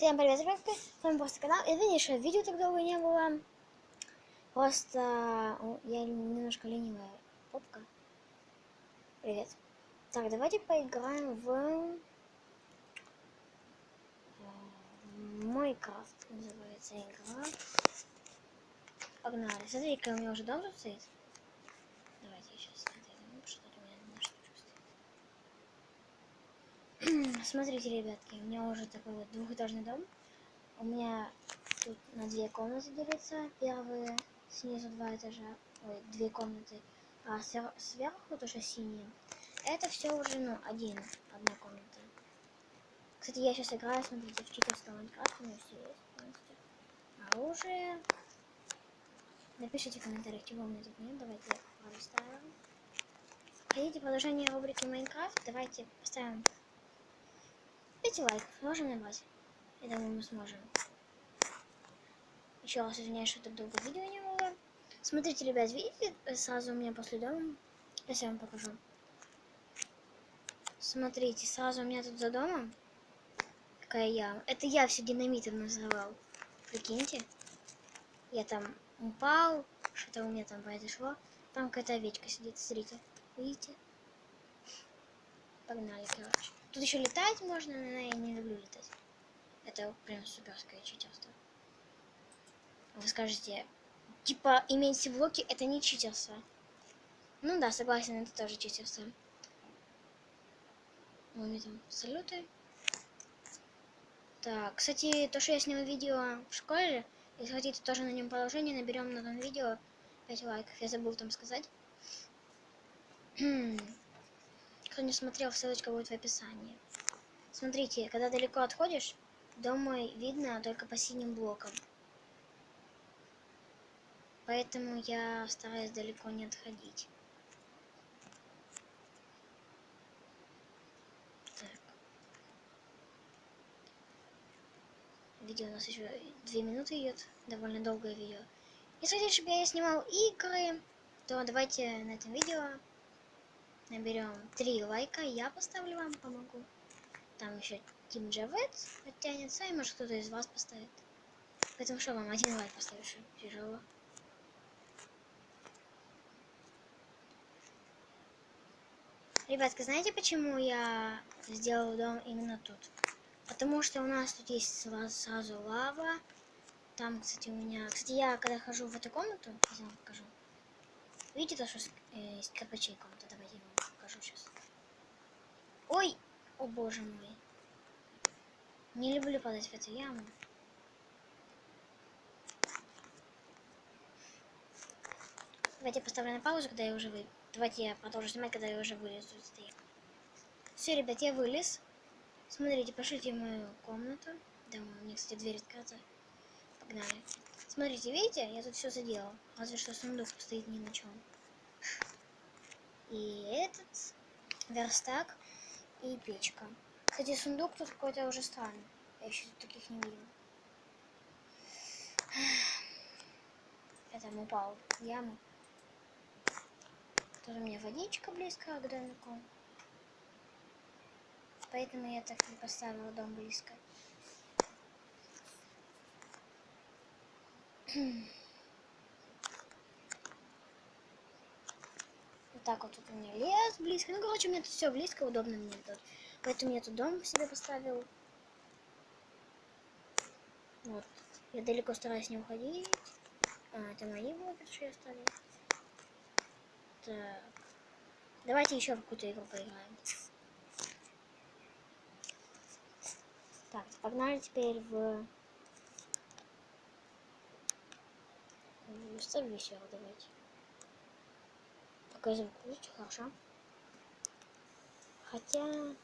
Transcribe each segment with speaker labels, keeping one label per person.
Speaker 1: Всем привет, ребятки, с вами просто канал. И видишь, видео так долго не было. Просто я немножко ленивая попка. Привет. Так, давайте поиграем в... Майнкрафт называется игра. Погнали. Смотри-ка, у меня уже дом тут стоит. Давайте сейчас отойдем, что у меня на штучку стоит. Смотрите, ребятки, у меня уже такой вот двухэтажный дом. У меня тут на две комнаты делится. Первые снизу два этажа, ой, две комнаты. А сверху тоже синие. Это все уже, ну, один, одна комната. Кстати, я сейчас играю, смотрите, в читерском Майнкрафте, у меня все есть полностью. Оружие. Напишите в комментариях, чего у меня тут нет. Давайте поставим. Хотите продолжение рубрики Майнкрафт? Давайте поставим 5 лайков. Можем набрать? Я думаю, мы сможем. Еще раз извиняюсь, что так долго видео не было. Смотрите, ребят, видите, сразу у меня после дома. Сейчас я вам покажу. Смотрите, сразу у меня тут за домом какая яма. Это я все динамитом называл. Прикиньте. Я там упал, что-то у меня там произошло. Там какая-то овечка сидит, смотрите. Видите? Погнали, короче. Тут еще летать можно, но я не люблю летать. Это прям суперское читерство. Вы скажете, типа, иметь блоки это не читерство. Ну да, согласен, это тоже читерство. Вот там салюты. Так, кстати, то, что я снял видео в школе, если хотите тоже на нем продолжение, наберем на том видео 5 лайков. Я забыл там сказать. Кто не смотрел, ссылочка будет в описании. Смотрите, когда далеко отходишь, дом мой видно только по синим блокам. Поэтому я стараюсь далеко не отходить. видео у нас еще две минуты идет, довольно долгое видео. Если чтобы я снимал игры, то давайте на этом видео наберем три лайка, я поставлю вам, помогу. Там еще Тим Джавет оттянется, и может кто-то из вас поставит. Поэтому что вам, один лайк поставишь, тяжело. Ребятки, знаете, почему я сделал дом именно тут? Потому что у нас тут есть сразу лава. Там, кстати, у меня... Кстати, я когда хожу в эту комнату, я вам покажу. Видите, то, что э, есть кирпичей комната? Давайте покажу сейчас. Ой! О боже мой. Не люблю падать в эту яму. Давайте я поставлю на паузу, когда я уже вы. Давайте я продолжу снимать, когда я уже вылезу из этой. Все, ребят, я вылез. Смотрите, пошлите в мою комнату. Да, у меня, кстати, дверь открыта. Погнали. Смотрите, видите, я тут все заделал. Разве что сундук стоит ни на чем. И этот верстак и печка. Кстати, сундук тут какой-то уже странный. Я еще тут таких не видел. Я там упал в яму. Тут у меня водичка близко к домику. Поэтому я так не поставила дом близко. так вот тут у меня лес близко. Ну, короче, у меня тут все близко, удобно мне тут. Поэтому я тут дом себе поставил. Вот. Я далеко стараюсь не уходить. А, это мои блоки, что я оставил. Так. Давайте еще в какую-то игру поиграем. Так, погнали теперь в... Ставь весело, давайте. Звук лучше, хорошо. Хотя...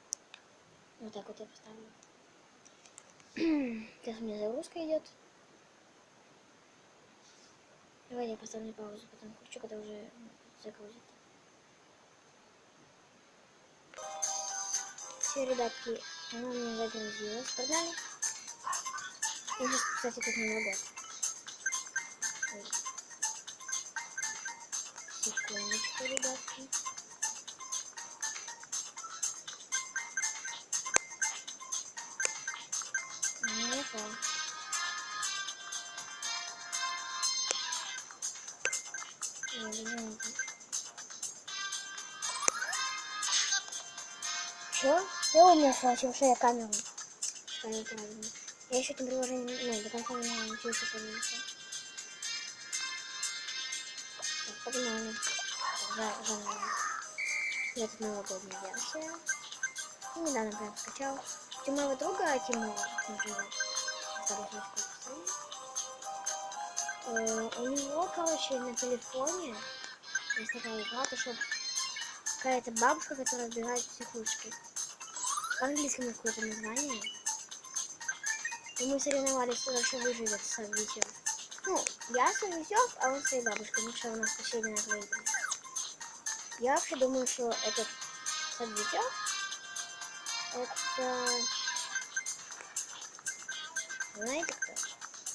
Speaker 1: Вот так вот я поставлю. Сейчас у меня загрузка идет. Давайте я поставлю паузу, потом включу, когда уже загрузит. Все, ребятки, она у меня загрузилась. Погнали. И сейчас, кстати, тут не. Секундочку, ребятки. Пошел. Чё? Я умер, схватил, что я камеру. Ставил правильно. Я еще этим приложением ну, до конца не научился. Так, погнали. Я тут новогодняя версия. И недавно прям скачал. У моего друга Тимура, например, второй у него, короче, на телефоне есть такая игра, то что какая-то бабушка, которая убегает в психушке. По-английски какое-то название. И мы соревновались, кто вообще выживет с Витем. Ну, я с а он с своей бабушкой. Ну что, у нас последний на выиграл. Я вообще думаю, что этот Садвитек это... Знаете кто?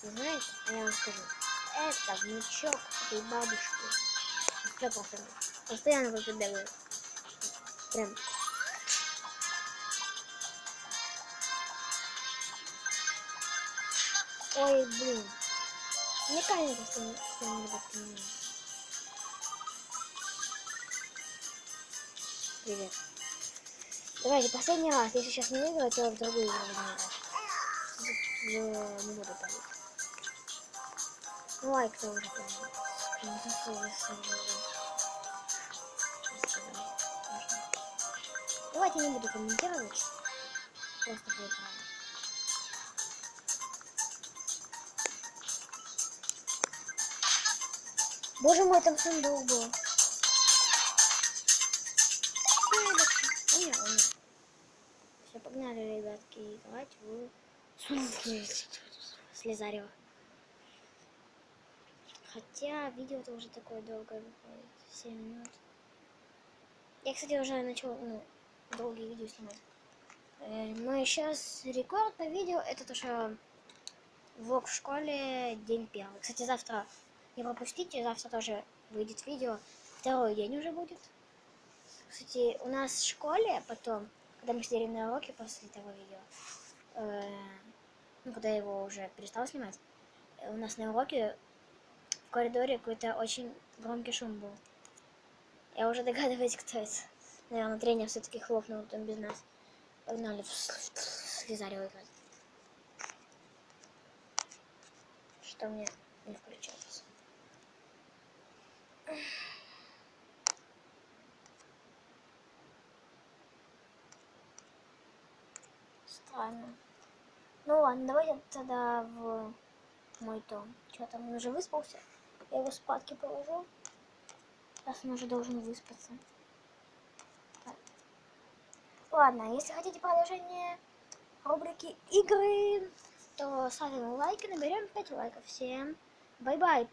Speaker 1: Не знаете? А я вам скажу. Это внучок этой бабушки. Сто процентов. Постоянно бегает. Прям. Ой, блин. Мне кажется, что не понимаю. Привет. Давайте, последний раз. Если сейчас не выиграю, то в другую игру буду играть. Не буду палить. Ну, лайк тоже Давайте не буду комментировать. Просто поиграем. Боже мой, там сундук был. Погнали, ребятки, играть в Слезарева. Хотя видео тоже такое долгое выходит. 7 минут. Я, кстати, уже начал ну, долгие видео снимать. Э, но сейчас рекорд по видео это то, что влог в школе день первый. Кстати, завтра не пропустите, завтра тоже выйдет видео. Второй день уже будет. Кстати, у нас в школе потом, когда мы сидели на уроке после того видео, э, ну, когда я его уже перестал снимать, у нас на уроке в коридоре какой-то очень громкий шум был. Я уже догадываюсь, кто это. Наверное, тренер все-таки хлопнул там без нас. Погнали в Слизарево играть. Что мне не включается. Странно. Ну ладно, давайте тогда в мой дом. Что там, он уже выспался? Я его спадки положу. Сейчас он уже должен выспаться. Так. Ладно, если хотите продолжение рубрики игры, то ставим лайки, наберем 5 лайков. Всем bye-bye!